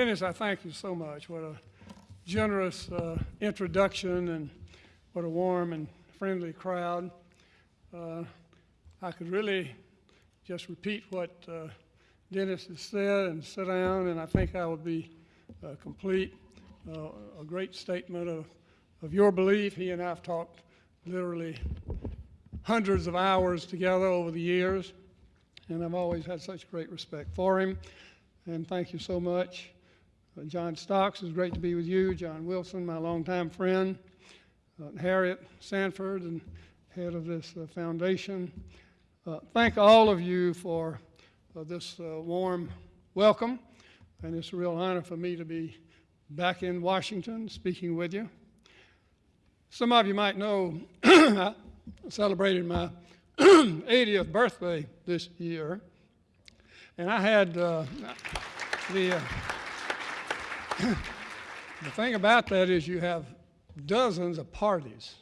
Dennis, I thank you so much. What a generous uh, introduction and what a warm and friendly crowd. Uh, I could really just repeat what uh, Dennis has said and sit down, and I think I would be uh, complete. Uh, a great statement of, of your belief. He and I have talked literally hundreds of hours together over the years, and I've always had such great respect for him. And thank you so much. Uh, John Stocks, it's great to be with you. John Wilson, my longtime friend. Uh, Harriet Sanford, and head of this uh, foundation. Thank all of you for this warm welcome, and it's a real honor for me to be back in Washington speaking with you. Some of you might know I celebrated my 80th birthday this year, and I had uh, the, uh, the thing about that is you have dozens of parties.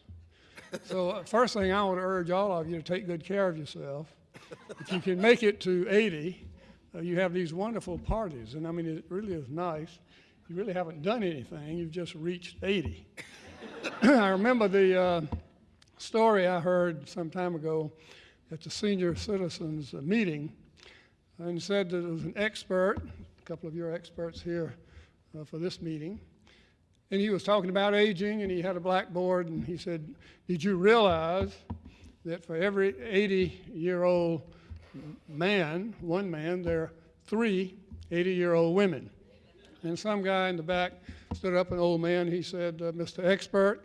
So uh, first thing I want to urge all of you to take good care of yourself. If you can make it to 80, uh, you have these wonderful parties, and I mean it really is nice. You really haven't done anything; you've just reached 80. I remember the uh, story I heard some time ago at the senior citizens meeting, and said that it was an expert, a couple of your experts here uh, for this meeting, and he was talking about aging, and he had a blackboard, and he said, Did you realize that for every 80 year old man, one man, there are three 80 year old women? And some guy in the back stood up, an old man, he said, uh, Mr. Expert,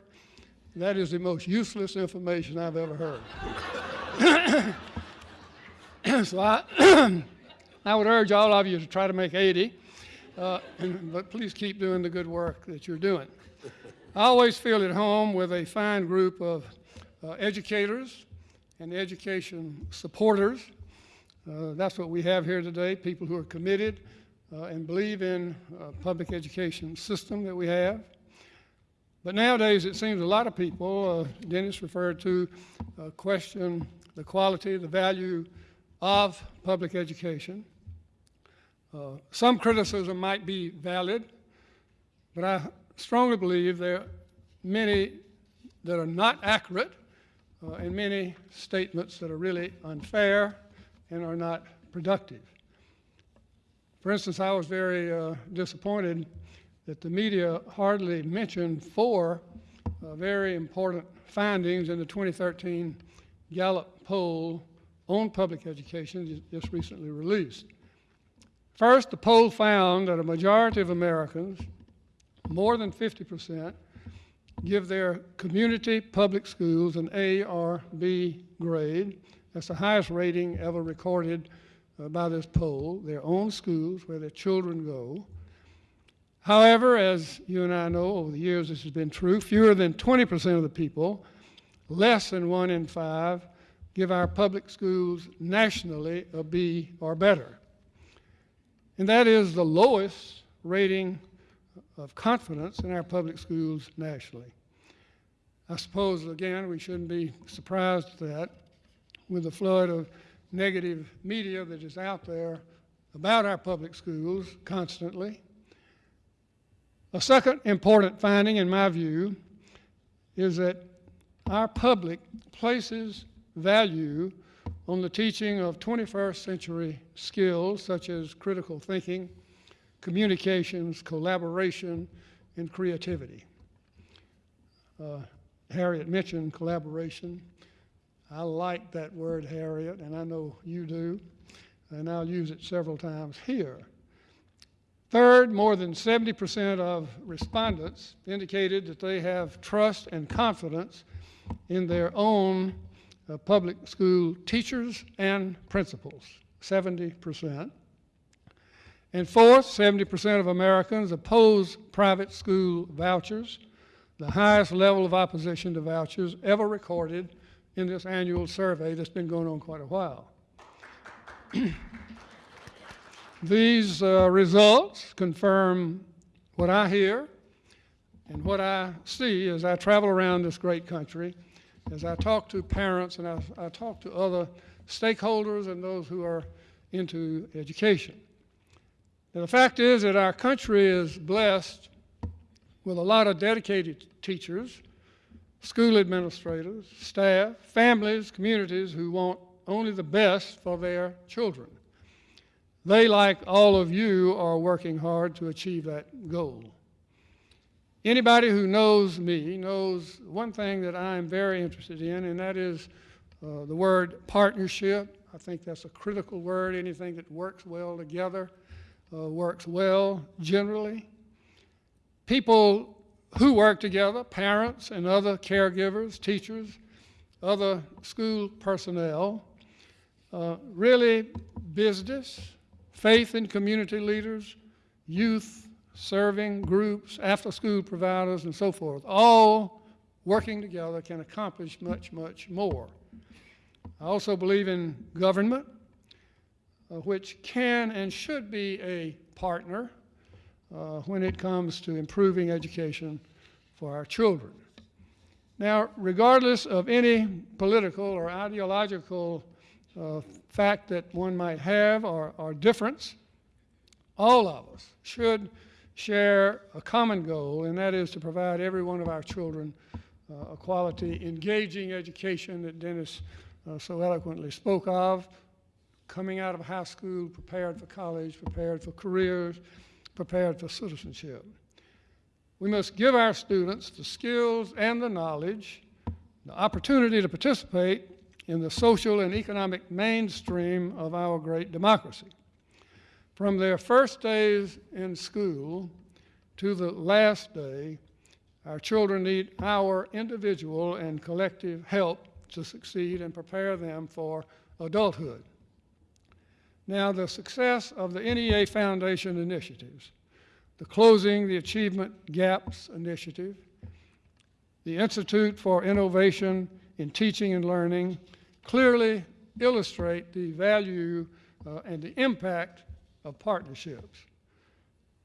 that is the most useless information I've ever heard. so I, I would urge all of you to try to make 80. Uh, but please keep doing the good work that you're doing. I always feel at home with a fine group of uh, educators and education supporters. Uh, that's what we have here today, people who are committed uh, and believe in uh, public education system that we have. But nowadays it seems a lot of people, Dennis referred to, question the quality, the value of public education. Uh, some criticism might be valid, but I strongly believe there are many that are not accurate uh, and many statements that are really unfair and are not productive. For instance, I was very uh, disappointed that the media hardly mentioned four uh, very important findings in the 2013 Gallup poll on public education just recently released. First, the poll found that a majority of Americans, more than 50%, give their community public schools an A or B grade. That's the highest rating ever recorded uh, by this poll, their own schools where their children go. However, as you and I know, over the years this has been true, fewer than 20% of the people, less than one in five, give our public schools nationally a B or better. And that is the lowest rating of confidence in our public schools nationally. I suppose, again, we shouldn't be surprised at that with the flood of negative media that is out there about our public schools constantly. A second important finding, in my view, is that our public places value on the teaching of 21st century skills such as critical thinking, communications, collaboration, and creativity. Uh, Harriet mentioned collaboration. I like that word, Harriet, and I know you do, and I'll use it several times here. Third, more than 70% of respondents indicated that they have trust and confidence in their own public school teachers and principals, 70%. And fourth, 70% of Americans oppose private school vouchers, the highest level of opposition to vouchers ever recorded in this annual survey that's been going on quite a while. These uh, results confirm what I hear and what I see as I travel around this great country as I talk to parents and I, I talk to other stakeholders and those who are into education. Now, the fact is that our country is blessed with a lot of dedicated teachers, school administrators, staff, families, communities who want only the best for their children. They, like all of you, are working hard to achieve that goal. Anybody who knows me knows one thing that I'm very interested in, and that is uh, the word partnership. I think that's a critical word. Anything that works well together uh, works well generally. People who work together, parents and other caregivers, teachers, other school personnel, uh, really business, faith and community leaders, youth, serving groups, after school providers, and so forth, all working together can accomplish much, much more. I also believe in government, uh, which can and should be a partner uh, when it comes to improving education for our children. Now, regardless of any political or ideological uh, fact that one might have or, or difference, all of us should share a common goal, and that is to provide every one of our children uh, a quality, engaging education that Dennis uh, so eloquently spoke of, coming out of high school, prepared for college, prepared for careers, prepared for citizenship. We must give our students the skills and the knowledge, the opportunity to participate in the social and economic mainstream of our great democracy. From their first days in school to the last day, our children need our individual and collective help to succeed and prepare them for adulthood. Now, the success of the NEA Foundation initiatives, the Closing the Achievement Gaps Initiative, the Institute for Innovation in Teaching and Learning, clearly illustrate the value uh, and the impact of partnerships.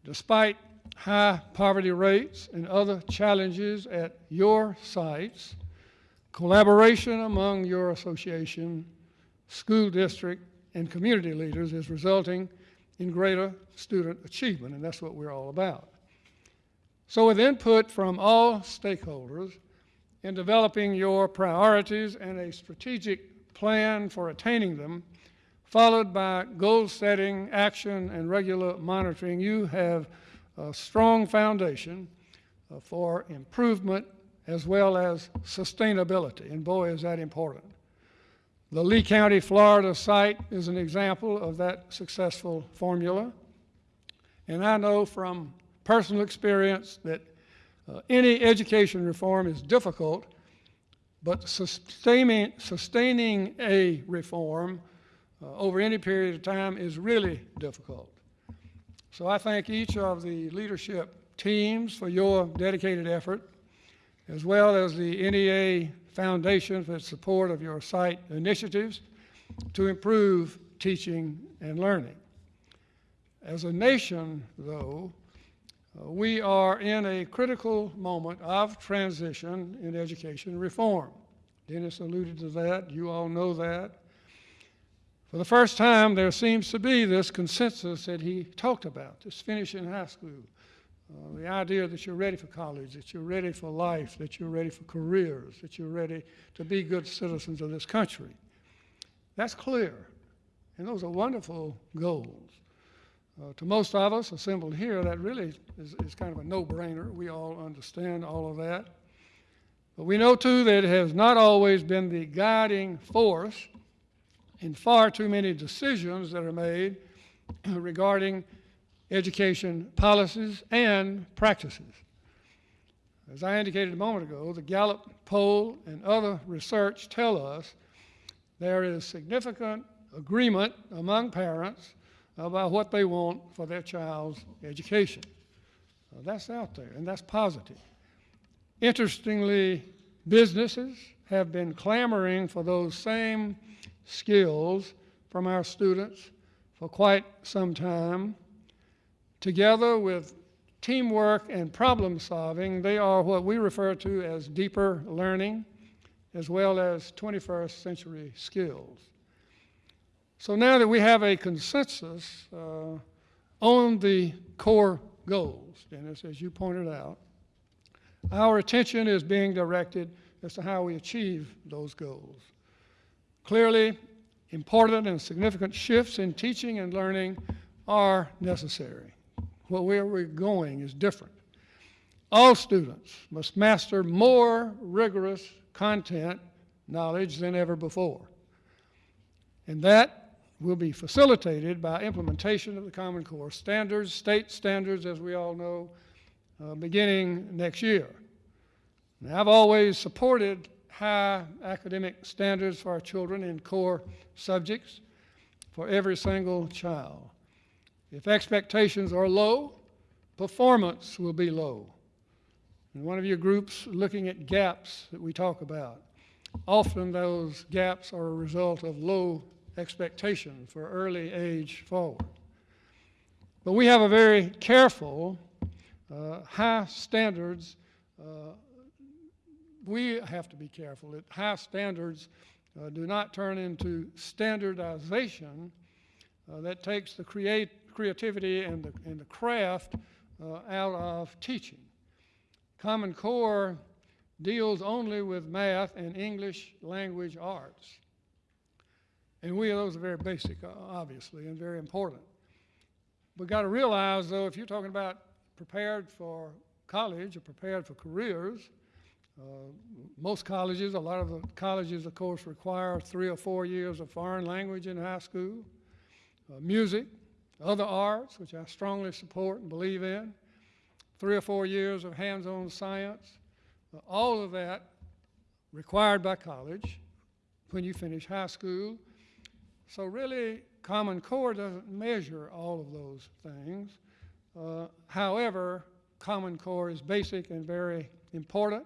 Despite high poverty rates and other challenges at your sites, collaboration among your association, school district, and community leaders is resulting in greater student achievement, and that's what we're all about. So with input from all stakeholders in developing your priorities and a strategic plan for attaining them, followed by goal setting, action, and regular monitoring, you have a strong foundation uh, for improvement as well as sustainability. And boy, is that important. The Lee County, Florida site is an example of that successful formula. And I know from personal experience that uh, any education reform is difficult, but sustaining, sustaining a reform uh, over any period of time is really difficult. So I thank each of the leadership teams for your dedicated effort, as well as the NEA Foundation for the support of your site initiatives to improve teaching and learning. As a nation, though, uh, we are in a critical moment of transition in education reform. Dennis alluded to that. You all know that. For the first time, there seems to be this consensus that he talked about, this finishing high school, uh, the idea that you're ready for college, that you're ready for life, that you're ready for careers, that you're ready to be good citizens of this country. That's clear, and those are wonderful goals. Uh, to most of us assembled here, that really is, is kind of a no-brainer. We all understand all of that. But we know, too, that it has not always been the guiding force in far too many decisions that are made regarding education policies and practices. As I indicated a moment ago, the Gallup poll and other research tell us there is significant agreement among parents about what they want for their child's education. Well, that's out there, and that's positive. Interestingly, businesses have been clamoring for those same skills from our students for quite some time. Together with teamwork and problem solving, they are what we refer to as deeper learning as well as 21st century skills. So now that we have a consensus uh, on the core goals, Dennis, as you pointed out, our attention is being directed as to how we achieve those goals. Clearly, important and significant shifts in teaching and learning are necessary. Where we're going is different. All students must master more rigorous content knowledge than ever before. And that will be facilitated by implementation of the Common Core standards, state standards, as we all know, uh, beginning next year. Now, I've always supported high academic standards for our children in core subjects for every single child. If expectations are low, performance will be low. And one of your groups looking at gaps that we talk about. Often those gaps are a result of low expectation for early age forward. But we have a very careful, uh, high standards. Uh, we have to be careful that high standards uh, do not turn into standardization uh, that takes the create, creativity and the, and the craft uh, out of teaching. Common Core deals only with math and English language arts. And we, those are very basic, obviously, and very important. We've got to realize, though, if you're talking about prepared for college or prepared for careers, most colleges, a lot of the colleges, of course, require three or four years of foreign language in high school, uh, music, other arts, which I strongly support and believe in, three or four years of hands-on science, uh, all of that required by college when you finish high school. So really, Common Core doesn't measure all of those things. Uh, however, Common Core is basic and very important,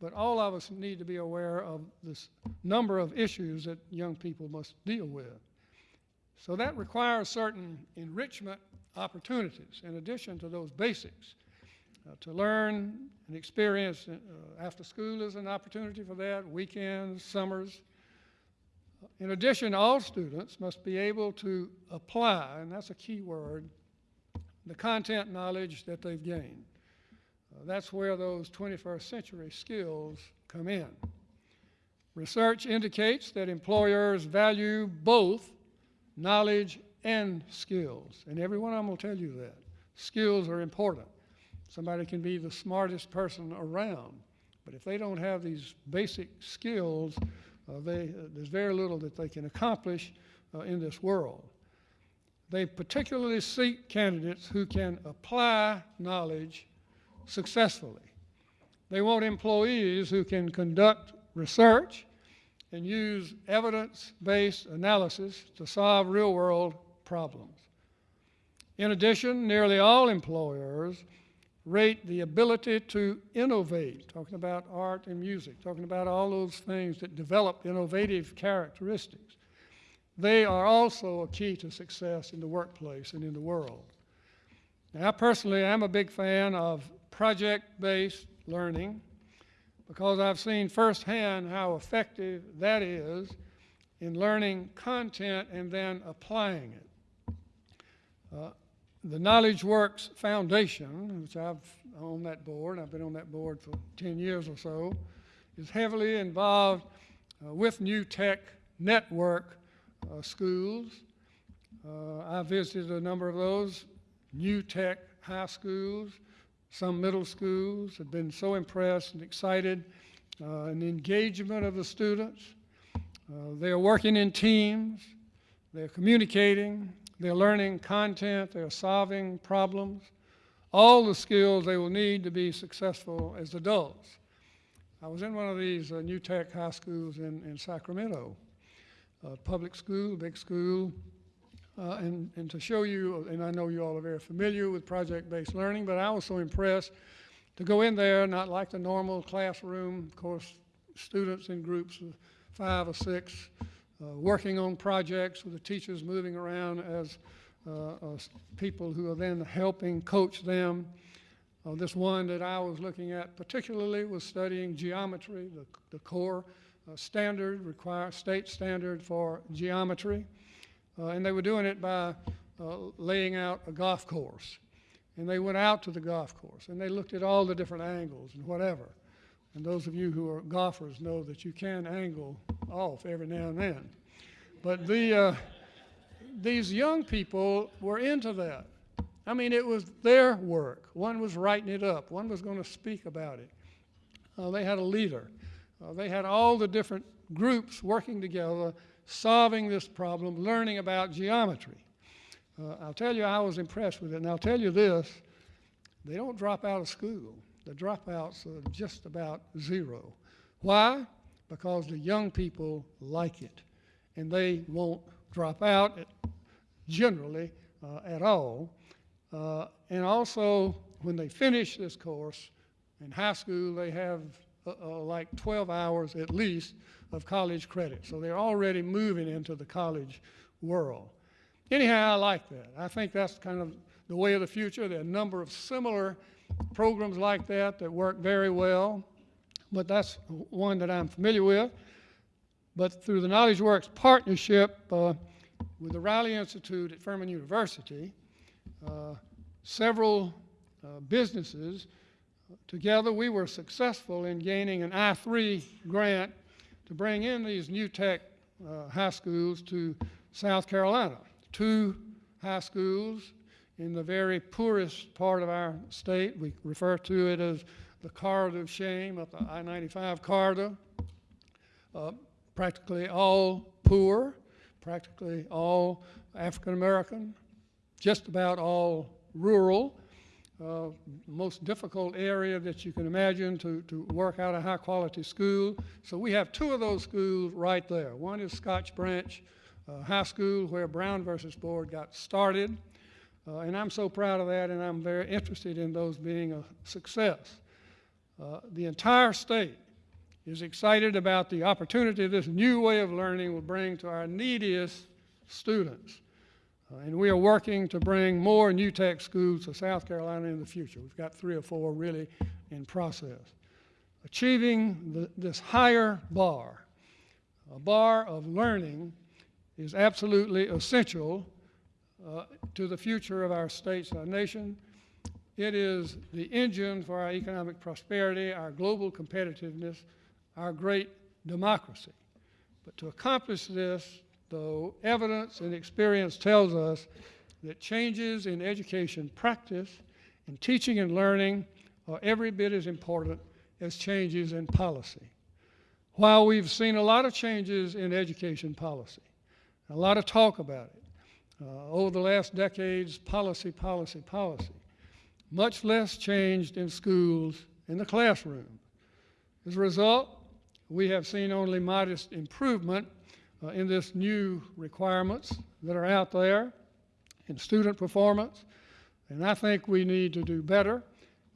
but all of us need to be aware of this number of issues that young people must deal with. So that requires certain enrichment opportunities in addition to those basics. Uh, to learn and experience uh, after school is an opportunity for that, weekends, summers. In addition, all students must be able to apply, and that's a key word, the content knowledge that they've gained. That's where those 21st century skills come in. Research indicates that employers value both knowledge and skills, and every one of them will tell you that. Skills are important. Somebody can be the smartest person around, but if they don't have these basic skills, uh, they, uh, there's very little that they can accomplish uh, in this world. They particularly seek candidates who can apply knowledge successfully. They want employees who can conduct research and use evidence-based analysis to solve real-world problems. In addition, nearly all employers rate the ability to innovate, talking about art and music, talking about all those things that develop innovative characteristics. They are also a key to success in the workplace and in the world. Now, personally, I'm a big fan of project-based learning because I've seen firsthand how effective that is in learning content and then applying it. Uh, the Knowledge Works Foundation, which I've on that board, I've been on that board for 10 years or so, is heavily involved uh, with New Tech Network uh, schools. Uh, I visited a number of those New Tech high schools, some middle schools, have been so impressed and excited uh, in the engagement of the students. Uh, they are working in teams, they're communicating, they're learning content, they're solving problems, all the skills they will need to be successful as adults. I was in one of these uh, New Tech high schools in, in Sacramento, a public school, big school, uh, and, and to show you, and I know you all are very familiar with project-based learning, but I was so impressed to go in there, not like the normal classroom, of course, students in groups of five or six, uh, working on projects with the teachers moving around as uh, uh, people who are then helping coach them. Uh, this one that I was looking at particularly was studying geometry, the, the core uh, standard, require state standard for geometry. Uh, and they were doing it by uh, laying out a golf course. And they went out to the golf course and they looked at all the different angles and whatever. And those of you who are golfers know that you can angle off every now and then. But the, uh, these young people were into that. I mean, it was their work. One was writing it up, one was going to speak about it. Uh, they had a leader. Uh, they had all the different groups working together, solving this problem, learning about geometry. Uh, I'll tell you, I was impressed with it. And I'll tell you this they don't drop out of school. The dropouts are just about zero. Why? Because the young people like it. And they won't drop out generally uh, at all. Uh, and also, when they finish this course in high school, they have uh, uh, like 12 hours at least of college credit. So they're already moving into the college world. Anyhow, I like that. I think that's kind of the way of the future. There are a number of similar programs like that that work very well, but that's one that I'm familiar with. But through the Knowledge Works partnership uh, with the Riley Institute at Furman University, uh, several uh, businesses together, we were successful in gaining an I-3 grant to bring in these new tech uh, high schools to South Carolina. Two high schools in the very poorest part of our state. We refer to it as the corridor of shame up the I-95 corridor. Uh, practically all poor, practically all African American, just about all rural. Uh, most difficult area that you can imagine to, to work out a high quality school. So we have two of those schools right there. One is Scott's Branch uh, High School where Brown versus Board got started. Uh, and I'm so proud of that and I'm very interested in those being a success. Uh, the entire state is excited about the opportunity this new way of learning will bring to our neediest students. Uh, and we are working to bring more new tech schools to South Carolina in the future. We've got three or four really in process. Achieving the, this higher bar, a bar of learning, is absolutely essential uh, to the future of our states, our nation. It is the engine for our economic prosperity, our global competitiveness, our great democracy. But to accomplish this, though evidence and experience tells us that changes in education practice and teaching and learning are every bit as important as changes in policy. While we've seen a lot of changes in education policy, a lot of talk about it, uh, over the last decades, policy, policy, policy, much less changed in schools in the classroom. As a result, we have seen only modest improvement in this new requirements that are out there in student performance. And I think we need to do better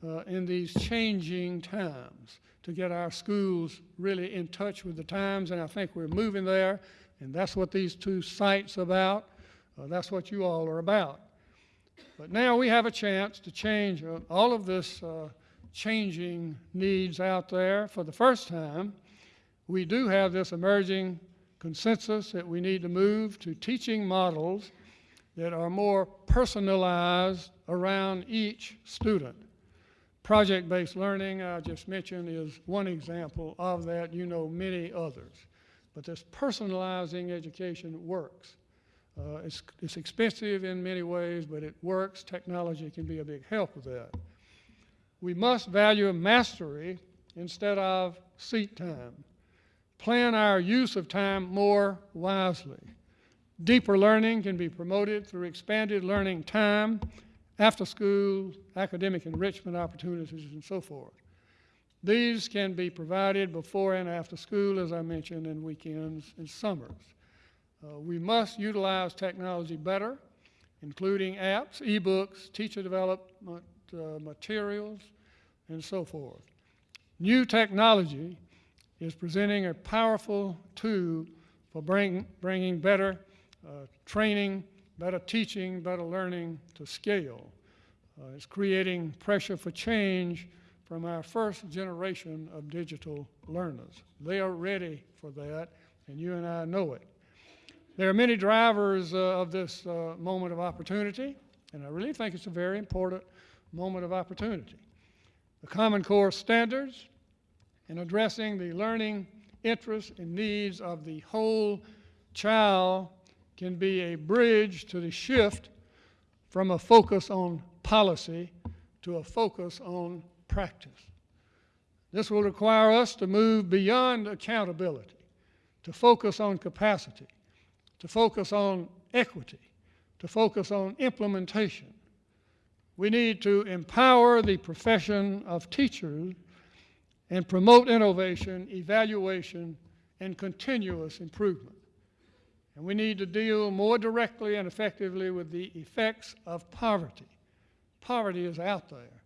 uh, in these changing times to get our schools really in touch with the times. And I think we're moving there. And that's what these two sites about. Uh, that's what you all are about. But now we have a chance to change uh, all of this uh, changing needs out there for the first time. We do have this emerging consensus that we need to move to teaching models that are more personalized around each student. Project-based learning, I just mentioned, is one example of that. You know many others. But this personalizing education works. Uh, it's, it's expensive in many ways, but it works. Technology can be a big help with that. We must value mastery instead of seat time plan our use of time more wisely. Deeper learning can be promoted through expanded learning time, after school, academic enrichment opportunities, and so forth. These can be provided before and after school, as I mentioned, and weekends and summers. Uh, we must utilize technology better, including apps, e-books, teacher development uh, materials, and so forth. New technology is presenting a powerful tool for bring, bringing better uh, training, better teaching, better learning to scale. Uh, it's creating pressure for change from our first generation of digital learners. They are ready for that, and you and I know it. There are many drivers uh, of this uh, moment of opportunity, and I really think it's a very important moment of opportunity. The Common Core standards in addressing the learning interests and needs of the whole child can be a bridge to the shift from a focus on policy to a focus on practice. This will require us to move beyond accountability, to focus on capacity, to focus on equity, to focus on implementation. We need to empower the profession of teachers and promote innovation, evaluation, and continuous improvement. And we need to deal more directly and effectively with the effects of poverty. Poverty is out there.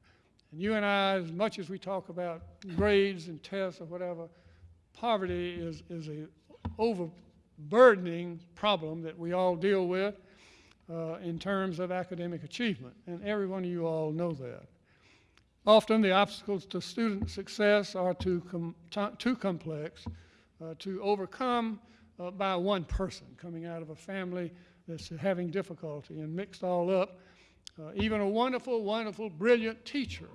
And you and I, as much as we talk about grades and tests or whatever, poverty is, is a overburdening problem that we all deal with uh, in terms of academic achievement. And every one of you all know that. Often the obstacles to student success are too, com too complex uh, to overcome uh, by one person coming out of a family that's having difficulty and mixed all up. Uh, even a wonderful, wonderful, brilliant teacher,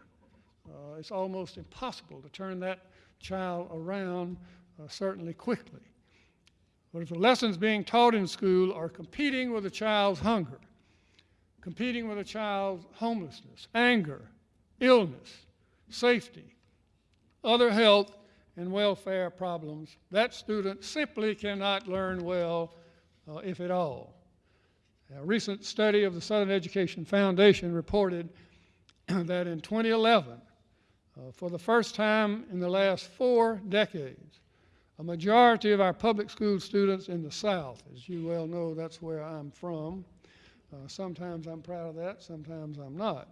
uh, it's almost impossible to turn that child around uh, certainly quickly. But if the lessons being taught in school are competing with a child's hunger, competing with a child's homelessness, anger, illness, safety, other health and welfare problems, that student simply cannot learn well, uh, if at all. A recent study of the Southern Education Foundation reported that in 2011, uh, for the first time in the last four decades, a majority of our public school students in the South, as you well know, that's where I'm from. Uh, sometimes I'm proud of that, sometimes I'm not.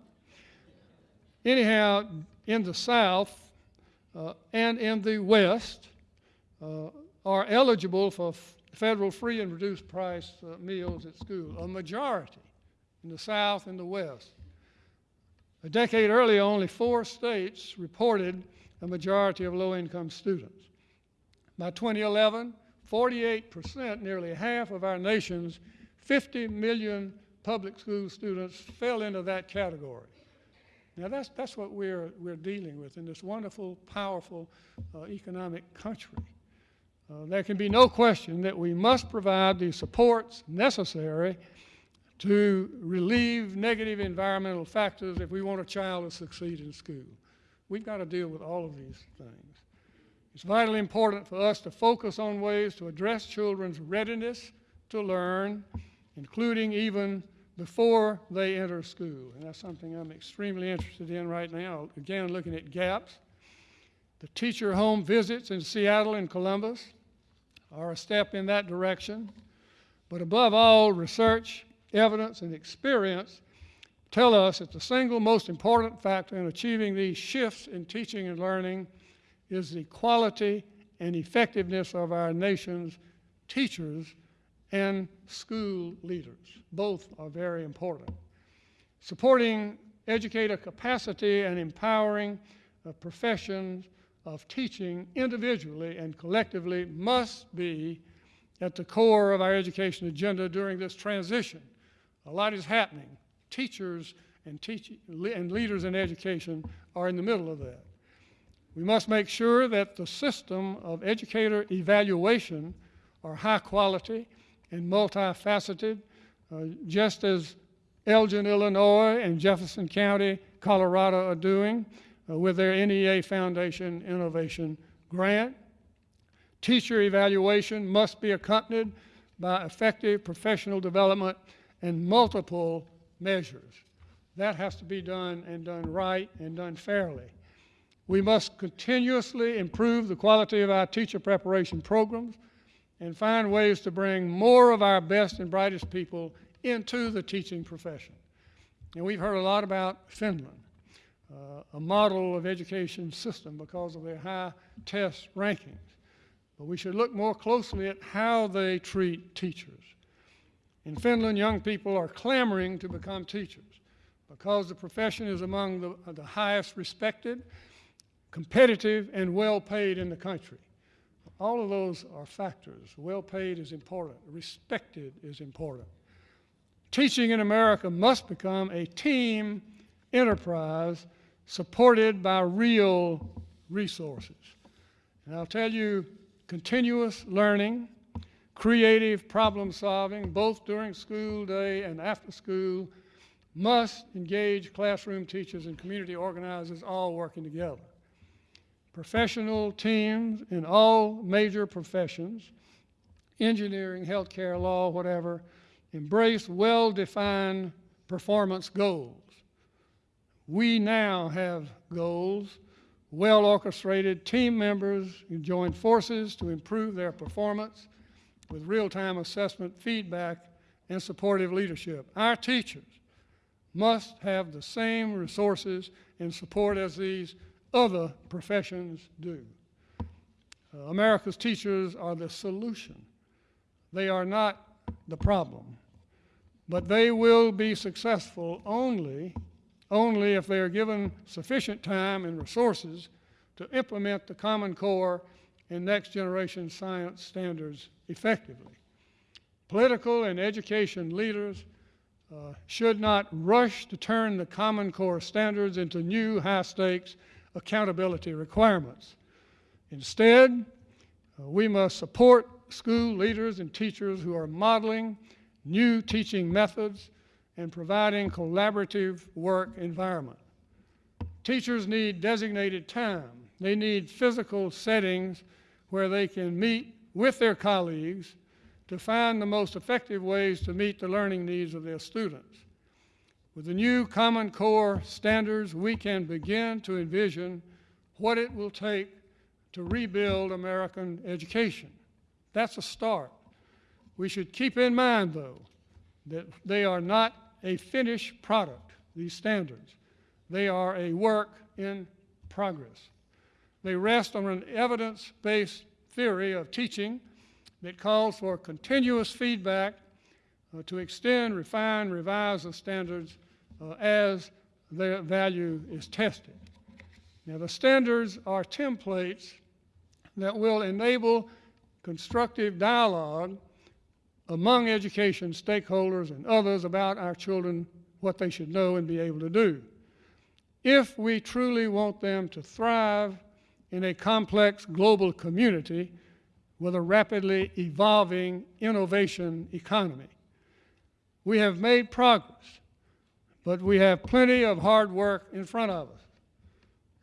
Anyhow, in the South uh, and in the West, uh, are eligible for federal free and reduced price uh, meals at school, a majority in the South and the West. A decade earlier, only four states reported a majority of low income students. By 2011, 48%, nearly half of our nation's 50 million public school students fell into that category. Now that's, that's what we're, we're dealing with in this wonderful, powerful uh, economic country. Uh, there can be no question that we must provide the supports necessary to relieve negative environmental factors if we want a child to succeed in school. We've got to deal with all of these things. It's vitally important for us to focus on ways to address children's readiness to learn, including even before they enter school. And that's something I'm extremely interested in right now. Again, looking at gaps. The teacher home visits in Seattle and Columbus are a step in that direction. But above all, research, evidence, and experience tell us that the single most important factor in achieving these shifts in teaching and learning is the quality and effectiveness of our nation's teachers and school leaders. Both are very important. Supporting educator capacity and empowering the professions of teaching individually and collectively must be at the core of our education agenda during this transition. A lot is happening. Teachers and, teach and leaders in education are in the middle of that. We must make sure that the system of educator evaluation are high quality and multifaceted, uh, just as Elgin, Illinois and Jefferson County, Colorado are doing uh, with their NEA Foundation Innovation Grant. Teacher evaluation must be accompanied by effective professional development and multiple measures. That has to be done and done right and done fairly. We must continuously improve the quality of our teacher preparation programs and find ways to bring more of our best and brightest people into the teaching profession. And we've heard a lot about Finland, uh, a model of education system because of their high test rankings. But we should look more closely at how they treat teachers. In Finland, young people are clamoring to become teachers because the profession is among the, the highest respected competitive and well paid in the country. All of those are factors. Well paid is important, respected is important. Teaching in America must become a team enterprise supported by real resources. And I'll tell you, continuous learning, creative problem solving, both during school day and after school, must engage classroom teachers and community organizers all working together. Professional teams in all major professions, engineering, healthcare, law, whatever, embrace well-defined performance goals. We now have goals, well-orchestrated team members join forces to improve their performance with real-time assessment, feedback, and supportive leadership. Our teachers must have the same resources and support as these other professions do. Uh, America's teachers are the solution. They are not the problem. But they will be successful only, only if they are given sufficient time and resources to implement the Common Core and next generation science standards effectively. Political and education leaders uh, should not rush to turn the Common Core standards into new high stakes accountability requirements. Instead, uh, we must support school leaders and teachers who are modeling new teaching methods and providing collaborative work environment. Teachers need designated time. They need physical settings where they can meet with their colleagues to find the most effective ways to meet the learning needs of their students. With the new Common Core standards, we can begin to envision what it will take to rebuild American education. That's a start. We should keep in mind, though, that they are not a finished product, these standards. They are a work in progress. They rest on an evidence-based theory of teaching that calls for continuous feedback uh, to extend, refine, revise the standards uh, as their value is tested. Now, the standards are templates that will enable constructive dialogue among education stakeholders and others about our children, what they should know and be able to do. If we truly want them to thrive in a complex global community with a rapidly evolving innovation economy. We have made progress, but we have plenty of hard work in front of us.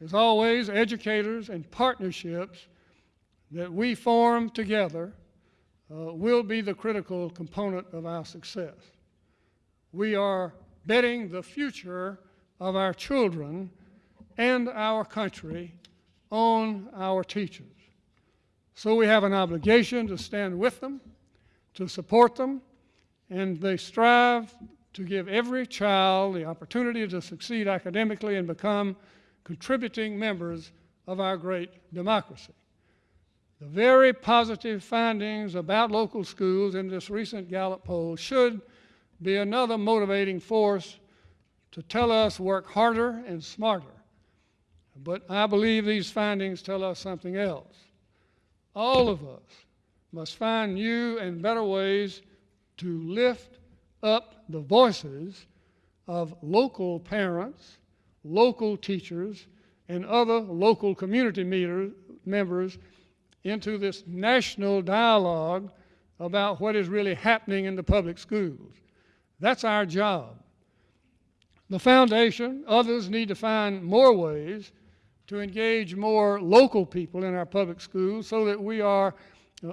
As always, educators and partnerships that we form together uh, will be the critical component of our success. We are betting the future of our children and our country on our teachers. So we have an obligation to stand with them, to support them, and they strive to give every child the opportunity to succeed academically and become contributing members of our great democracy. The very positive findings about local schools in this recent Gallup poll should be another motivating force to tell us work harder and smarter. But I believe these findings tell us something else. All of us must find new and better ways to lift up the voices of local parents, local teachers, and other local community meter, members into this national dialogue about what is really happening in the public schools. That's our job. The foundation, others need to find more ways to engage more local people in our public schools so that we are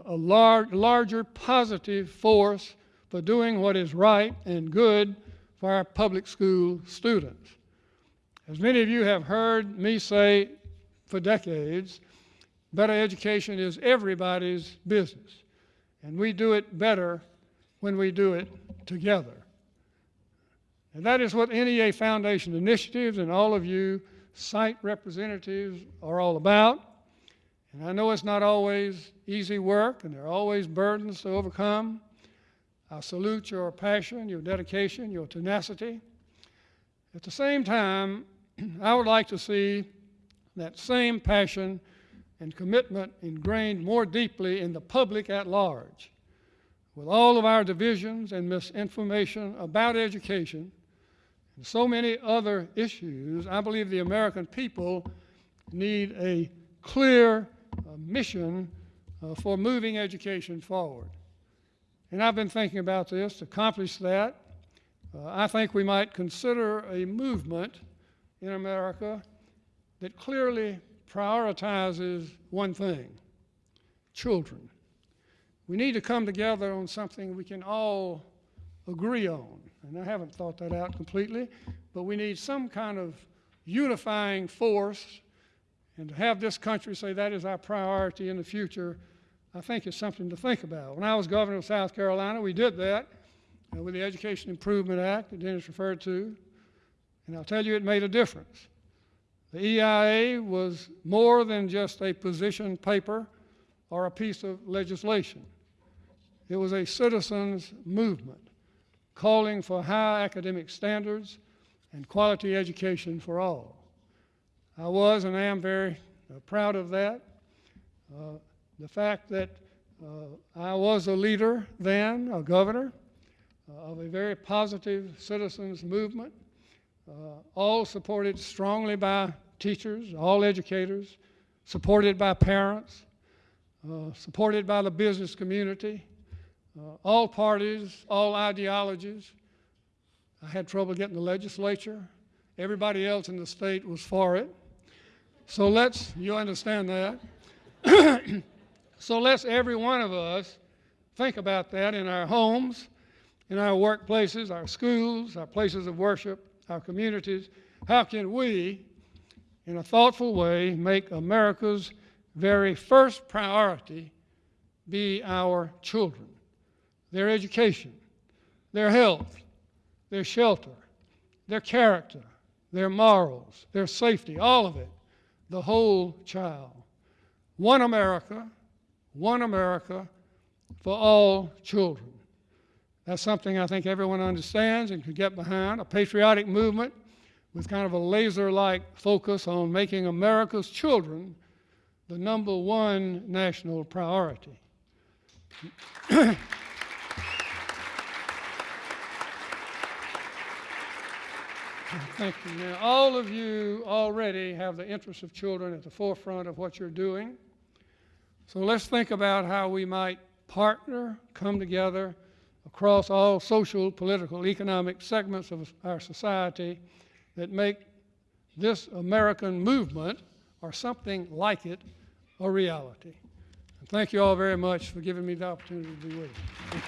a lar larger positive force for doing what is right and good for our public school students. As many of you have heard me say for decades, Better education is everybody's business. And we do it better when we do it together. And that is what NEA Foundation initiatives and all of you site representatives are all about. And I know it's not always easy work and there are always burdens to overcome. I salute your passion, your dedication, your tenacity. At the same time, I would like to see that same passion and commitment ingrained more deeply in the public at large. With all of our divisions and misinformation about education and so many other issues, I believe the American people need a clear uh, mission uh, for moving education forward. And I've been thinking about this. To accomplish that, uh, I think we might consider a movement in America that clearly prioritizes one thing children. We need to come together on something we can all agree on. And I haven't thought that out completely, but we need some kind of unifying force. And to have this country say that is our priority in the future, I think is something to think about. When I was governor of South Carolina, we did that uh, with the Education Improvement Act that Dennis referred to. And I'll tell you, it made a difference. The EIA was more than just a position paper or a piece of legislation. It was a citizens' movement calling for high academic standards and quality education for all. I was and am very uh, proud of that. Uh, the fact that uh, I was a leader then, a governor, uh, of a very positive citizens movement, uh, all supported strongly by teachers, all educators, supported by parents, uh, supported by the business community, uh, all parties, all ideologies. I had trouble getting the legislature. Everybody else in the state was for it. So let's, you understand that. so let's, every one of us, think about that in our homes, in our workplaces, our schools, our places of worship, our communities. How can we, in a thoughtful way, make America's very first priority be our children? their education, their health, their shelter, their character, their morals, their safety, all of it, the whole child. One America, one America for all children. That's something I think everyone understands and can get behind. A patriotic movement with kind of a laser like focus on making America's children the number one national priority. Thank you. Now, all of you already have the interests of children at the forefront of what you're doing. So let's think about how we might partner, come together across all social, political, economic segments of our society that make this American movement or something like it a reality. And thank you all very much for giving me the opportunity to be with you.